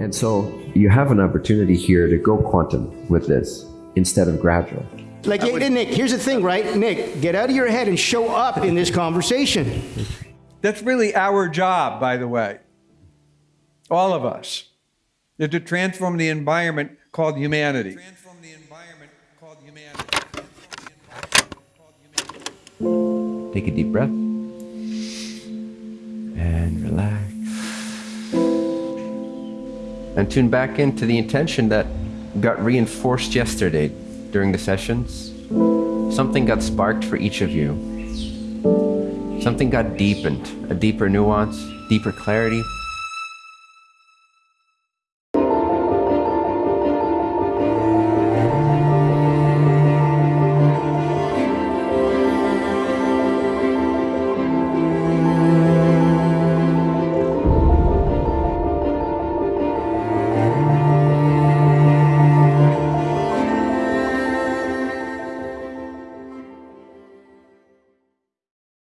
And so you have an opportunity here to go quantum with this instead of gradual. Like, yeah, Nick, here's the thing, right? Nick, get out of your head and show up in this conversation. That's really our job, by the way. All of us. Is to transform the environment called humanity. Transform the environment called humanity. Take a deep breath and relax. And tune back into the intention that got reinforced yesterday during the sessions. Something got sparked for each of you. Something got deepened, a deeper nuance, deeper clarity,